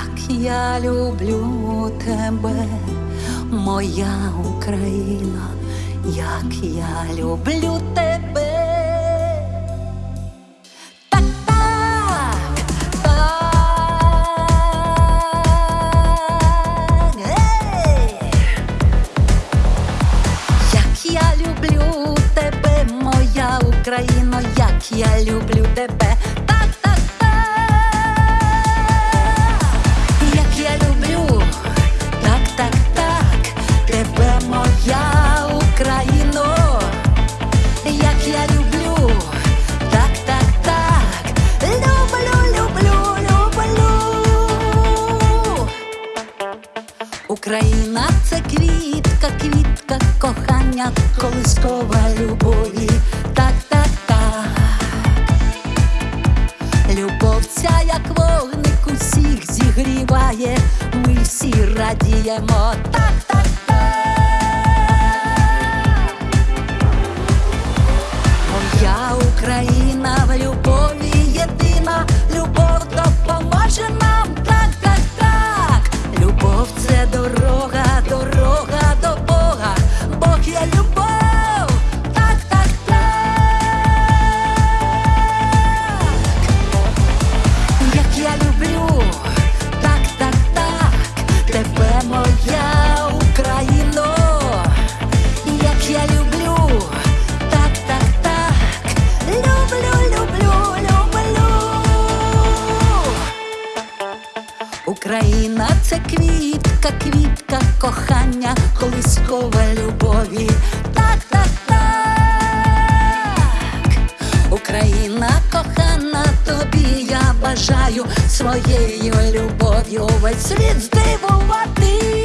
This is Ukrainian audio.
Як я люблю тебе, моя Україна, як я люблю тебе. Ей! Як я люблю тебе, це квітка, квітка кохання, колискова любові. Так, так, так. Любов ця, як вогник, усіх зігріває, ми всі радіємо. Так. Україна це квітка, квітка кохання, колискова любові. Так, так, так. Україна кохана, тобі я бажаю своєю любов'ю весь світ здивувати.